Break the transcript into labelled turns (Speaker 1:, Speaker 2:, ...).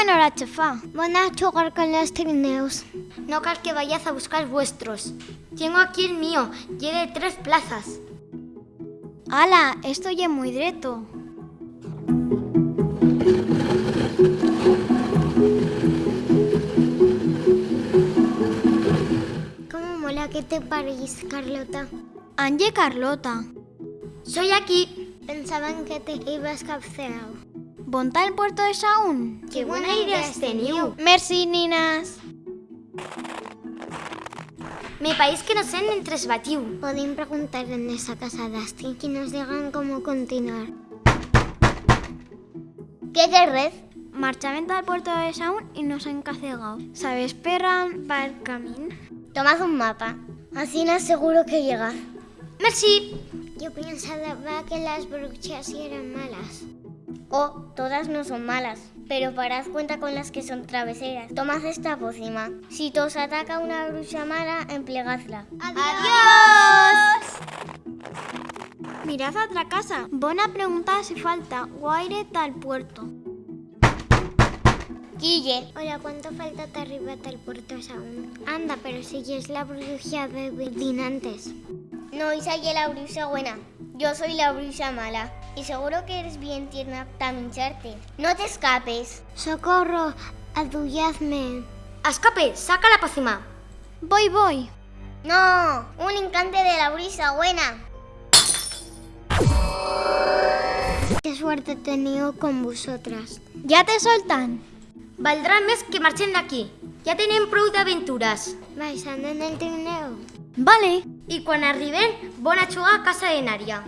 Speaker 1: bona hora, xafà.
Speaker 2: Van a jugar con los trineos.
Speaker 3: No cal que vayáis a buscar vuestros. Tengo aquí el mío, tiene tres plazas.
Speaker 1: Ala, esto ya es muy dreto.
Speaker 2: ¿Cómo mola que te parís, Carlota?
Speaker 1: Anje Carlota.
Speaker 3: Soy aquí.
Speaker 2: Pensaban que te ibas capceado.
Speaker 1: ¿Bonta el puerto de Saún?
Speaker 3: Qué buena idea has tenido.
Speaker 1: Merci, ninas.
Speaker 3: Me pareix que no sé en tres batiu.
Speaker 2: Podem preguntar en esa casa d'Asti que nos digan cómo continuar.
Speaker 3: ¿Qué querés?
Speaker 1: Marchament al puerto de Saún y nos han cacegado. ¿Sabes perran para el camino?
Speaker 3: Tomad un mapa.
Speaker 2: Así no seguro que llega.
Speaker 3: Merci.
Speaker 2: Yo pensaba que las brujas eran malas.
Speaker 3: Oh, todas no son malas, pero parad cuenta con las que son traveseras. Tomad esta pócima. Si os ataca una bruja mala, emplegadla.
Speaker 1: ¡Adiós! Mirad a otra casa. Bona pregunta si falta. Guaire tal puerto.
Speaker 3: Guille,
Speaker 2: Hola, ¿cuánto falta te arriba al puerto aún? Anda, pero si ya es la bruja de Dinantes.
Speaker 3: no esa es la bruja buena. Yo soy la bruja mala. Y seguro que eres bien tierna para mincharte. No te escapes.
Speaker 2: ¡Socorro! ¡Adulladme!
Speaker 3: Escape, saca la pócima.
Speaker 1: Voy, voy.
Speaker 3: No, un encante de la bruja buena.
Speaker 2: ¡Qué suerte he tenido con vosotras!
Speaker 1: ¿Ya te soltan?
Speaker 3: Valdrá més que marxem d'aquí. Ja tenim prou d'aventures.
Speaker 2: ¿Vais andando en el trineo?
Speaker 1: Vale.
Speaker 3: I quan arribem, bona jugar a casa de Nària.